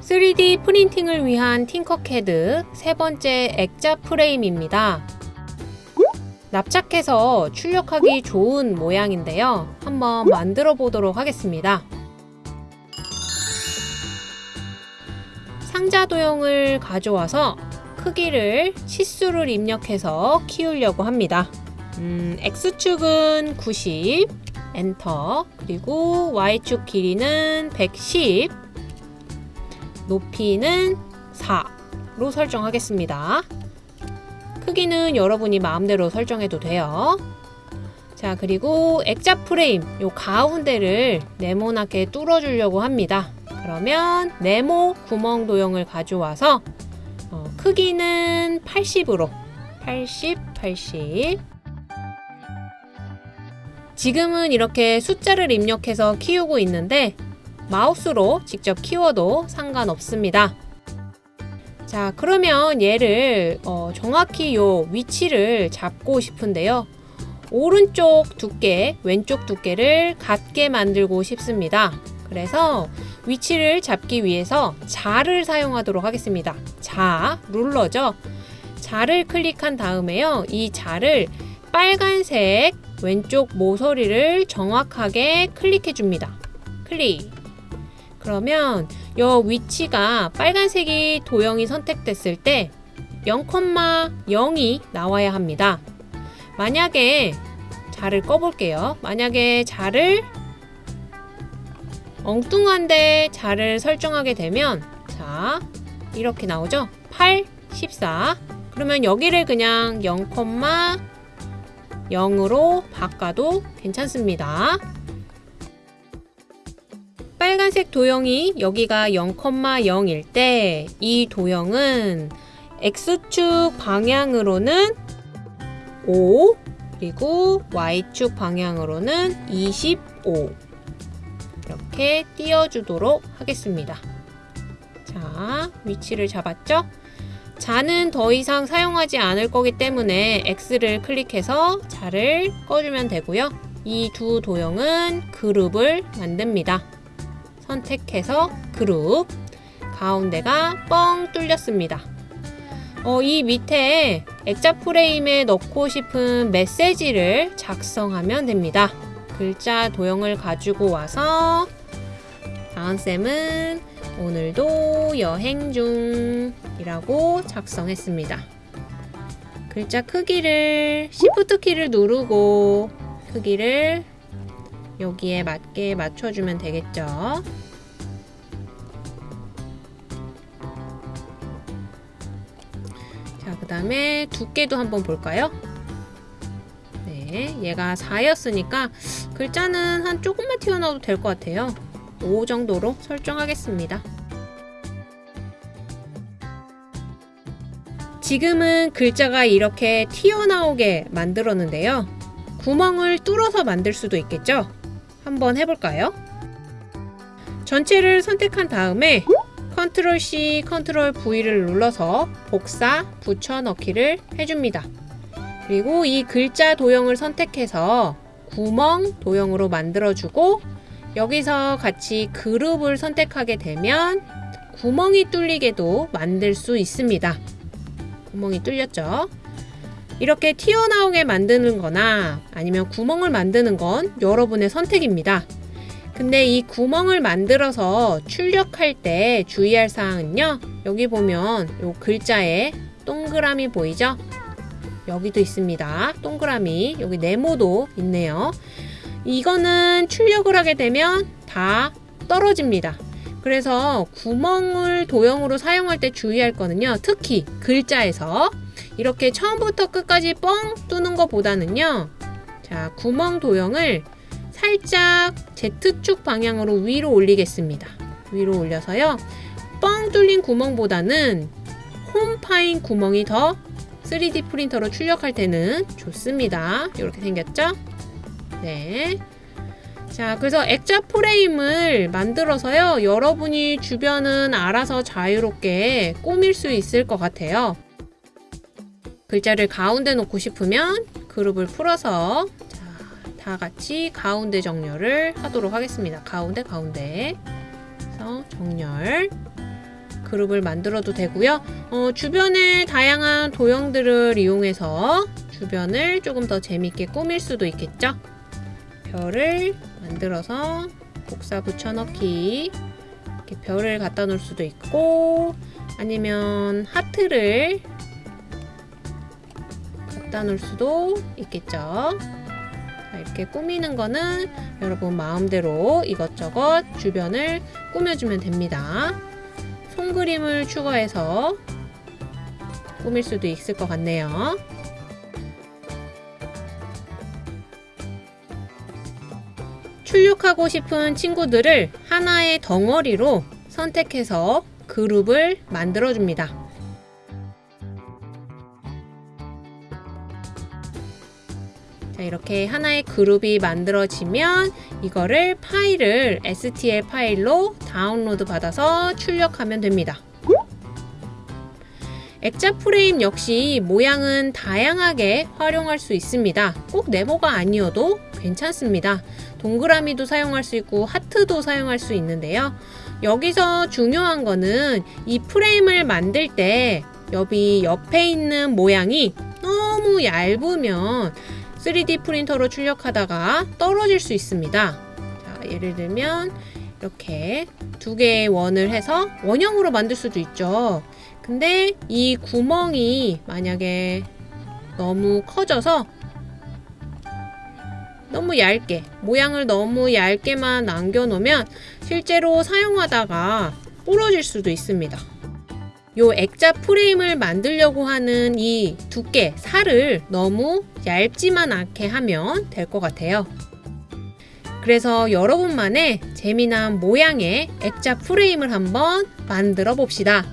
3D 프린팅을 위한 팅커캐드 세 번째 액자 프레임입니다. 납작해서 출력하기 좋은 모양인데요. 한번 만들어 보도록 하겠습니다. 상자 도형을 가져와서 크기를 치수를 입력해서 키우려고 합니다. 음, X축은 90, 엔터, 그리고 Y축 길이는 110, 높이는 4로 설정하겠습니다. 크기는 여러분이 마음대로 설정해도 돼요. 자, 그리고 액자 프레임 요 가운데를 네모나게 뚫어주려고 합니다. 그러면 네모 구멍 도형을 가져와서 어, 크기는 80으로 80, 80 지금은 이렇게 숫자를 입력해서 키우고 있는데 마우스로 직접 키워도 상관없습니다. 자 그러면 얘를 어, 정확히 요 위치를 잡고 싶은데요. 오른쪽 두께, 왼쪽 두께를 같게 만들고 싶습니다. 그래서 위치를 잡기 위해서 자를 사용하도록 하겠습니다. 자, 룰러죠. 자를 클릭한 다음에요. 이 자를 빨간색 왼쪽 모서리를 정확하게 클릭해 줍니다. 클릭. 그러면 요 위치가 빨간색이 도형이 선택됐을 때 0,0이 나와야 합니다. 만약에 자를 꺼볼게요. 만약에 자를 엉뚱한데 자를 설정하게 되면 자 이렇게 나오죠. 8, 14 그러면 여기를 그냥 0,0으로 바꿔도 괜찮습니다. 빨간색 도형이 여기가 0,0일 때 이 도형은 X축 방향으로는 5 그리고 Y축 방향으로는 25 이렇게 띄워주도록 하겠습니다. 자, 위치를 잡았죠? 자는 더 이상 사용하지 않을 거기 때문에 X를 클릭해서 자를 꺼주면 되고요. 이 두 도형은 그룹을 만듭니다. 선택해서 그룹 가운데가 뻥 뚫렸습니다. 어, 이 밑에 액자 프레임에 넣고 싶은 메시지를 작성하면 됩니다. 글자 도형을 가지고 와서 다은쌤은 오늘도 여행 중 이라고 작성했습니다. 글자 크기를 Shift 키를 누르고 크기를 여기에 맞게 맞춰주면 되겠죠. 자, 그 다음에 두께도 한번 볼까요? 네, 얘가 4였으니까 글자는 한 조금만 튀어나와도 될 것 같아요. 5 정도로 설정하겠습니다. 지금은 글자가 이렇게 튀어나오게 만들었는데요. 구멍을 뚫어서 만들 수도 있겠죠? 한번 해볼까요? 전체를 선택한 다음에 control C, control V를 눌러서 복사, 붙여넣기를 해줍니다. 그리고 이 글자 도형을 선택해서 구멍 도형으로 만들어주고 여기서 같이 그룹을 선택하게 되면 구멍이 뚫리게도 만들 수 있습니다. 구멍이 뚫렸죠? 이렇게 튀어나오게 만드는 거나 아니면 구멍을 만드는 건 여러분의 선택입니다. 근데 이 구멍을 만들어서 출력할 때 주의할 사항은요. 여기 보면 요 글자에 동그라미 보이죠? 여기도 있습니다. 동그라미. 여기 네모도 있네요. 이거는 출력을 하게 되면 다 떨어집니다. 그래서 구멍을 도형으로 사용할 때 주의할 거는요. 특히 글자에서 이렇게 처음부터 끝까지 뻥 뚫는 것보다는요. 자, 구멍 도형을 살짝 Z축 방향으로 위로 올리겠습니다. 위로 올려서요. 뻥 뚫린 구멍보다는 홈 파인 구멍이 더 3D 프린터로 출력할 때는 좋습니다. 이렇게 생겼죠? 네. 자, 그래서 액자 프레임을 만들어서요. 여러분이 주변은 알아서 자유롭게 꾸밀 수 있을 것 같아요. 글자를 가운데 놓고 싶으면 그룹을 풀어서 자, 다 같이 가운데 정렬을 하도록 하겠습니다. 가운데 가운데 그래서 정렬 그룹을 만들어도 되고요. 어, 주변에 다양한 도형들을 이용해서 주변을 조금 더 재밌게 꾸밀 수도 있겠죠. 별을 만들어서 복사 붙여넣기 이렇게 별을 갖다 놓을 수도 있고 아니면 하트를 갖다 놓을 수도 있겠죠. 자, 이렇게 꾸미는 거는 여러분 마음대로 이것저것 주변을 꾸며주면 됩니다. 손그림을 추가해서 꾸밀 수도 있을 것 같네요. 출력하고 싶은 친구들을 하나의 덩어리로 선택해서 그룹을 만들어줍니다. 자, 이렇게 하나의 그룹이 만들어지면 이거를 파일을 STL 파일로 다운로드 받아서 출력하면 됩니다. 액자 프레임 역시 모양은 다양하게 활용할 수 있습니다. 꼭 네모가 아니어도 괜찮습니다. 동그라미도 사용할 수 있고 하트도 사용할 수 있는데요. 여기서 중요한 거는 이 프레임을 만들 때 여기 옆에 있는 모양이 너무 얇으면 3D 프린터로 출력하다가 떨어질 수 있습니다. 자, 예를 들면 이렇게 두 개의 원을 해서 원형으로 만들 수도 있죠. 근데 이 구멍이 만약에 너무 커져서 너무 얇게 모양을 너무 얇게만 남겨놓으면 실제로 사용하다가 부러질 수도 있습니다. 요 액자 프레임을 만들려고 하는 이 두께, 살을 너무 얇지만 않게 하면 될 것 같아요. 그래서 여러분만의 재미난 모양의 액자 프레임을 한번 만들어 봅시다.